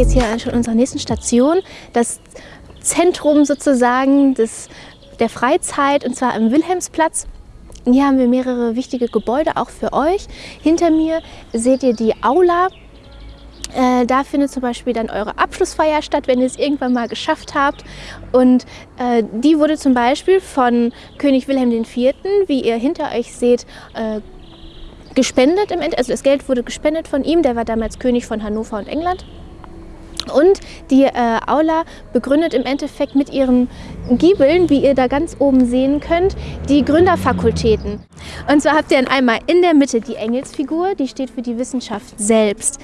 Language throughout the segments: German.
jetzt hier schon unserer nächsten Station, das Zentrum sozusagen des, der Freizeit, und zwar am Wilhelmsplatz. Hier haben wir mehrere wichtige Gebäude, auch für euch. Hinter mir seht ihr die Aula. Äh, da findet zum Beispiel dann eure Abschlussfeier statt, wenn ihr es irgendwann mal geschafft habt. Und äh, die wurde zum Beispiel von König Wilhelm IV., wie ihr hinter euch seht, äh, gespendet im. Also das Geld wurde gespendet von ihm, der war damals König von Hannover und England. Und die äh, Aula begründet im Endeffekt mit ihren Giebeln, wie ihr da ganz oben sehen könnt, die Gründerfakultäten. Und zwar habt ihr dann einmal in der Mitte die Engelsfigur, die steht für die Wissenschaft selbst.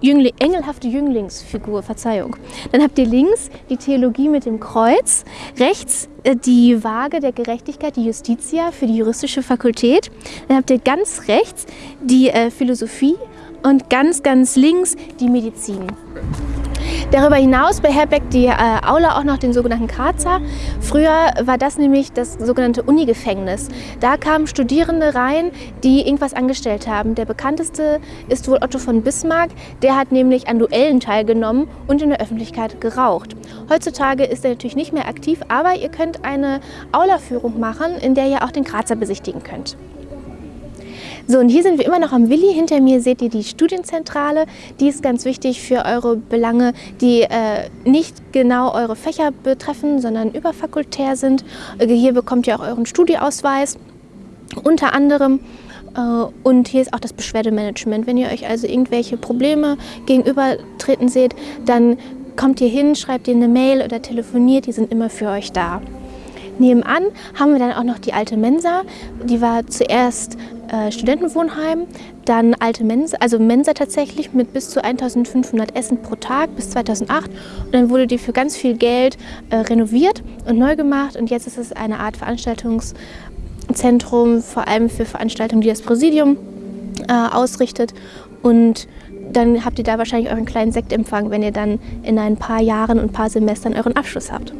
Jüngling, engelhafte Jünglingsfigur, Verzeihung. Dann habt ihr links die Theologie mit dem Kreuz, rechts äh, die Waage der Gerechtigkeit, die Justitia für die juristische Fakultät. Dann habt ihr ganz rechts die äh, Philosophie und ganz, ganz links die Medizin. Darüber hinaus beherbergt die äh, Aula auch noch den sogenannten Karzer. Früher war das nämlich das sogenannte Unigefängnis. Da kamen Studierende rein, die irgendwas angestellt haben. Der bekannteste ist wohl Otto von Bismarck. Der hat nämlich an Duellen teilgenommen und in der Öffentlichkeit geraucht. Heutzutage ist er natürlich nicht mehr aktiv, aber ihr könnt eine Aula-Führung machen, in der ihr auch den Karzer besichtigen könnt. So, und hier sind wir immer noch am Willi. Hinter mir seht ihr die Studienzentrale. Die ist ganz wichtig für eure Belange, die äh, nicht genau eure Fächer betreffen, sondern überfakultär sind. Äh, hier bekommt ihr auch euren Studieausweis. Unter anderem äh, und hier ist auch das Beschwerdemanagement. Wenn ihr euch also irgendwelche Probleme gegenübertreten seht, dann kommt ihr hin, schreibt ihr eine Mail oder telefoniert, die sind immer für euch da. Nebenan haben wir dann auch noch die alte Mensa. Die war zuerst äh, Studentenwohnheim, dann alte Mensa, also Mensa tatsächlich mit bis zu 1500 Essen pro Tag bis 2008. Und dann wurde die für ganz viel Geld äh, renoviert und neu gemacht. Und jetzt ist es eine Art Veranstaltungszentrum, vor allem für Veranstaltungen, die das Präsidium äh, ausrichtet. Und dann habt ihr da wahrscheinlich euren kleinen Sektempfang, wenn ihr dann in ein paar Jahren und ein paar Semestern euren Abschluss habt.